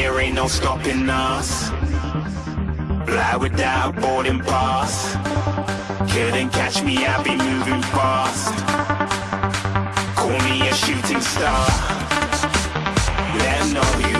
there ain't no stopping us. Fly without boarding pass. Couldn't catch me, I be moving fast. Call me a shooting star. Let know you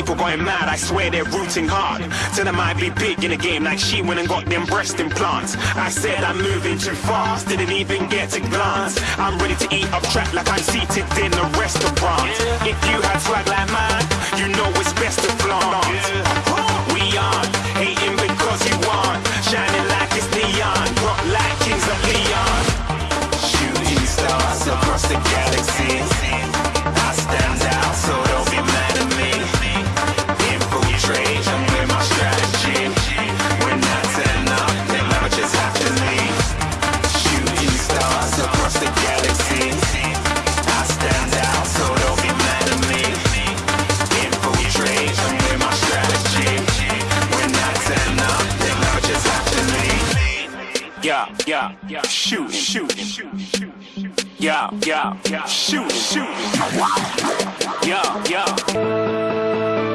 people going mad. I swear they're rooting hard. Tell them I be big in the game like she went and got them breast implants. I said I'm moving too fast. Didn't even get a glance. I'm ready to eat up track like I'm seated in a restaurant. If you had swag like mine, you know it's best to flaunt. We aren't hating because you want. Shining like it's neon. Rock like kings of Leon. Shooting stars across the galaxy. Yeah, yeah, yeah. Shooting, shooting, shooting. Yeah, yeah, yeah. Shooting, shooting. Yeah, yeah.